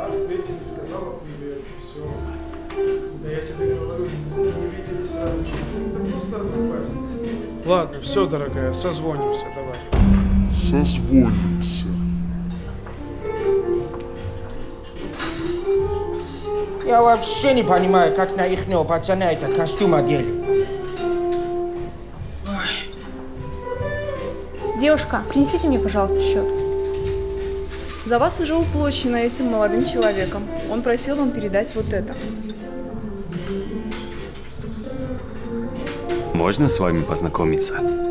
Да, встретились, сказала привет, все. Да я тебе говорю, мы не виделись раньше. Это просто. Ладно, все, дорогая, созвонимся, давай. Созвонимся. Я вообще не понимаю, как на ихнего пацана это костюм одели. Девушка, принесите мне, пожалуйста, счет. За вас уже уплочено этим молодым человеком. Он просил вам передать вот это. Можно с вами познакомиться?